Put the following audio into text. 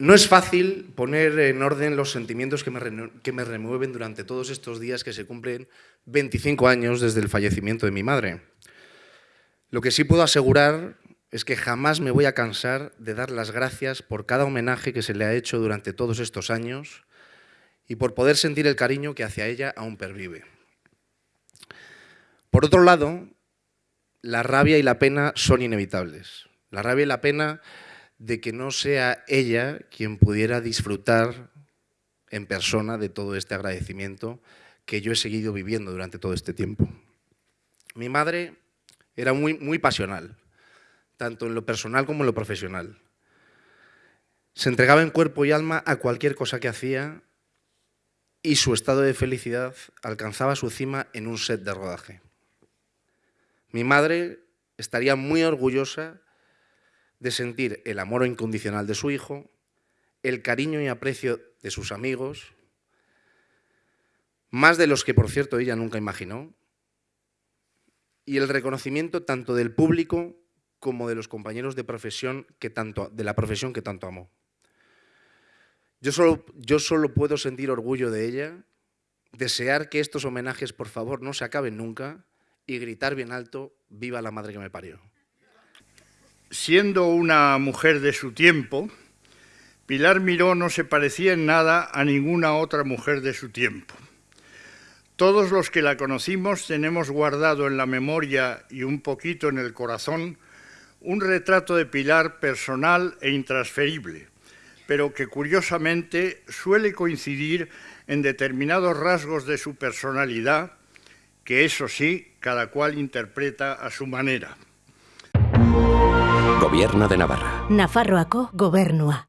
No es fácil poner en orden los sentimientos que me, remueven durante todos estos días que se cumplen 25 años desde el fallecimiento de mi madre. Lo que sí puedo asegurar es que jamás me voy a cansar de dar las gracias por cada homenaje que se le ha hecho durante todos estos años y por poder sentir el cariño que hacia ella aún pervive. Por otro lado, la rabia y la pena son inevitables. La rabia y la pena de que no sea ella quien pudiera disfrutar en persona de todo este agradecimiento que yo he seguido viviendo durante todo este tiempo. Mi madre era muy, muy pasional, tanto en lo personal como en lo profesional. Se entregaba en cuerpo y alma a cualquier cosa que hacía y su estado de felicidad alcanzaba su cima en un set de rodaje. Mi madre estaría muy orgullosa de sentir el amor incondicional de su hijo, el cariño y aprecio de sus amigos, más de los que, por cierto, ella nunca imaginó, y el reconocimiento tanto del público como de los compañeros de, profesión que tanto, de la profesión que tanto amó. Yo solo, yo solo puedo sentir orgullo de ella, desear que estos homenajes, por favor, no se acaben nunca y gritar bien alto, viva la madre que me parió. Siendo una mujer de su tiempo, Pilar Miró no se parecía en nada a ninguna otra mujer de su tiempo. Todos los que la conocimos tenemos guardado en la memoria y un poquito en el corazón un retrato de Pilar personal e intransferible, pero que curiosamente suele coincidir en determinados rasgos de su personalidad, que eso sí, cada cual interpreta a su manera. Gobierno de Navarra. Nafarroako gobernua.